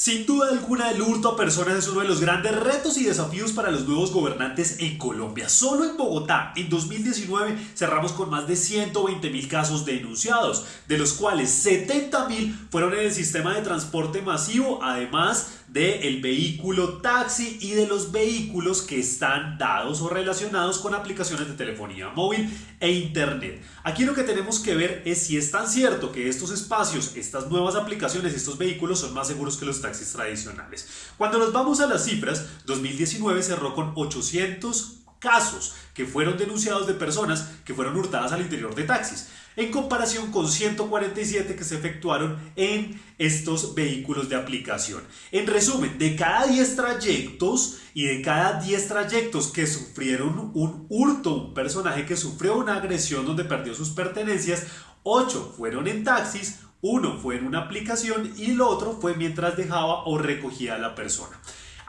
Sin duda alguna, el hurto a personas es uno de los grandes retos y desafíos para los nuevos gobernantes en Colombia. Solo en Bogotá, en 2019, cerramos con más de 120 mil casos denunciados, de los cuales 70 mil fueron en el sistema de transporte masivo, además del vehículo taxi y de los vehículos que están dados o relacionados con aplicaciones de telefonía móvil e internet. Aquí lo que tenemos que ver es si es tan cierto que estos espacios, estas nuevas aplicaciones, estos vehículos son más seguros que los taxis tradicionales. Cuando nos vamos a las cifras, 2019 cerró con 800 casos que fueron denunciados de personas que fueron hurtadas al interior de taxis, en comparación con 147 que se efectuaron en estos vehículos de aplicación. En resumen, de cada 10 trayectos y de cada 10 trayectos que sufrieron un hurto, un personaje que sufrió una agresión donde perdió sus pertenencias, 8 fueron en taxis, uno fue en una aplicación y el otro fue mientras dejaba o recogía a la persona.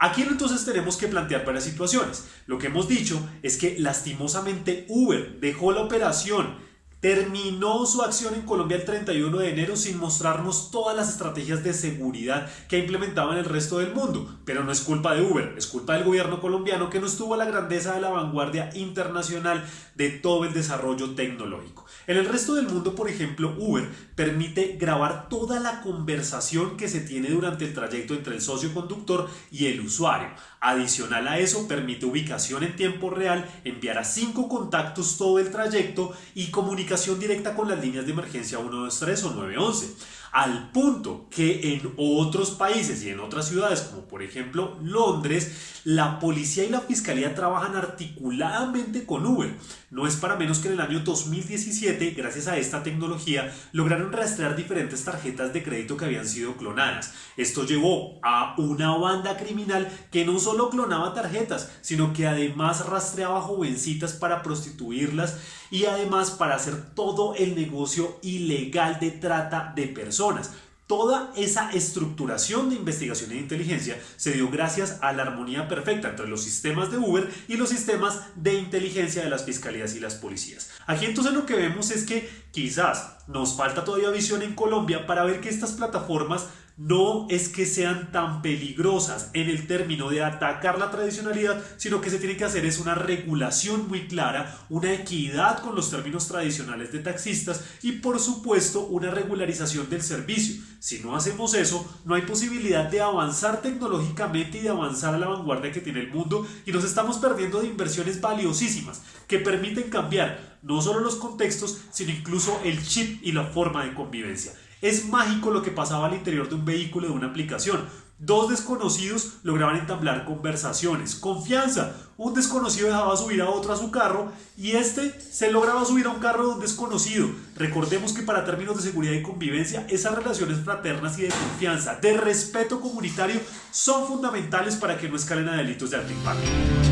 Aquí entonces tenemos que plantear varias situaciones. Lo que hemos dicho es que lastimosamente Uber dejó la operación terminó su acción en Colombia el 31 de enero sin mostrarnos todas las estrategias de seguridad que ha implementado en el resto del mundo. Pero no es culpa de Uber, es culpa del gobierno colombiano que no estuvo a la grandeza de la vanguardia internacional de todo el desarrollo tecnológico. En el resto del mundo, por ejemplo, Uber permite grabar toda la conversación que se tiene durante el trayecto entre el socio conductor y el usuario. Adicional a eso, permite ubicación en tiempo real, enviar a cinco contactos todo el trayecto y comunicar directa con las líneas de emergencia 123 o 911 al punto que en otros países y en otras ciudades, como por ejemplo Londres, la policía y la fiscalía trabajan articuladamente con Uber. No es para menos que en el año 2017, gracias a esta tecnología, lograron rastrear diferentes tarjetas de crédito que habían sido clonadas. Esto llevó a una banda criminal que no solo clonaba tarjetas, sino que además rastreaba jovencitas para prostituirlas y además para todo el negocio ilegal de trata de personas Toda esa estructuración de investigación e inteligencia se dio gracias a la armonía perfecta entre los sistemas de Uber y los sistemas de inteligencia de las fiscalías y las policías. Aquí entonces lo que vemos es que quizás nos falta todavía visión en Colombia para ver que estas plataformas no es que sean tan peligrosas en el término de atacar la tradicionalidad, sino que se tiene que hacer es una regulación muy clara, una equidad con los términos tradicionales de taxistas y por supuesto una regularización del servicio. Si no hacemos eso, no hay posibilidad de avanzar tecnológicamente y de avanzar a la vanguardia que tiene el mundo y nos estamos perdiendo de inversiones valiosísimas que permiten cambiar no solo los contextos, sino incluso el chip y la forma de convivencia. Es mágico lo que pasaba al interior de un vehículo de una aplicación. Dos desconocidos lograban entablar conversaciones. Confianza. Un desconocido dejaba subir a otro a su carro y este se lograba subir a un carro de un desconocido. Recordemos que para términos de seguridad y convivencia, esas relaciones fraternas y de confianza, de respeto comunitario, son fundamentales para que no escalen a delitos de alto impacto.